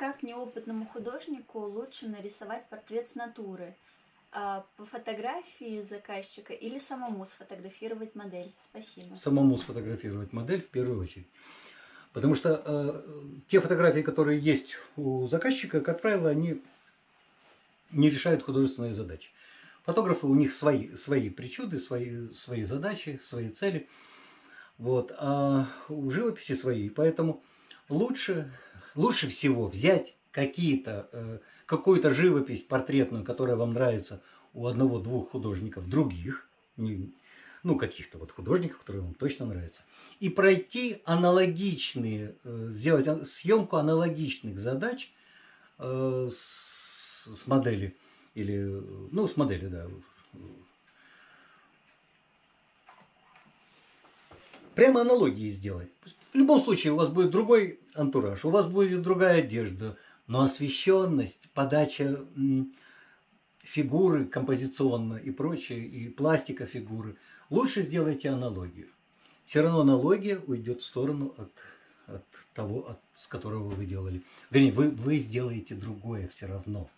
Как неопытному художнику лучше нарисовать портрет с натуры? А, По фотографии заказчика или самому сфотографировать модель? Спасибо. самому сфотографировать модель в первую очередь. Потому что э, те фотографии, которые есть у заказчика, как правило, они не решают художественные задачи. Фотографы, у них свои, свои причуды, свои, свои задачи, свои цели. Вот. А у живописи свои. Поэтому лучше, лучше всего взять какие-то, э, какую-то живопись портретную, которая вам нравится у одного-двух художников других, ну, каких-то вот художников, которые вам точно нравятся, и пройти аналогичные, э, сделать а- съемку аналогичных задач э, с, модели, или, ну, с модели, да. Прямо аналогии сделать. В любом случае у вас будет другой антураж, у вас будет другая одежда, но освещенность, подача фигуры композиционно и прочее, и пластика фигуры, лучше сделайте аналогию. Все равно аналогия уйдет в сторону от, от того, от, с которого вы делали. Вернее, вы, вы сделаете другое все равно.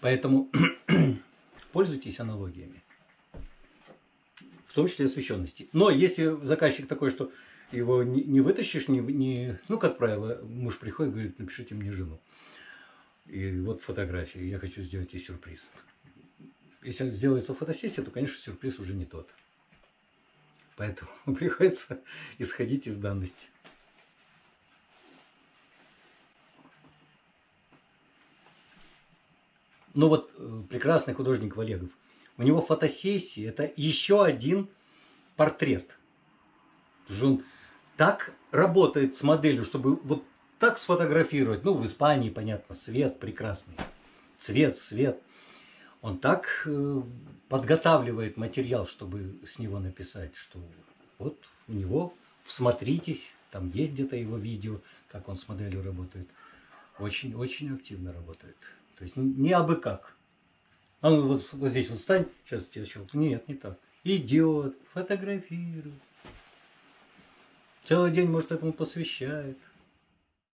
Поэтому пользуйтесь аналогиями. В том числе освещенности. Но если заказчик такой, что его не, не вытащишь, не, не, ну, как правило, муж приходит и говорит, напишите мне жену. И вот фотографии, я хочу сделать ей сюрприз. Если сделается фотосессия, то, конечно, сюрприз уже не тот. Поэтому приходится исходить из данности. Ну вот э, прекрасный художник Валегов. У него фотосессии – это еще один портрет. Потому что он так работает с моделью, чтобы вот так сфотографировать. Ну, в Испании, понятно, свет прекрасный. Цвет, свет. Он так э, подготавливает материал, чтобы с него написать, что вот у него, всмотритесь, там есть где-то его видео, как он с моделью работает. Очень-очень активно работает. То есть не абы как. А ну вот, вот здесь вот стань, сейчас тебя щелкну. Нет, не так. Идет, фотографирует. Целый день, может, этому посвящает.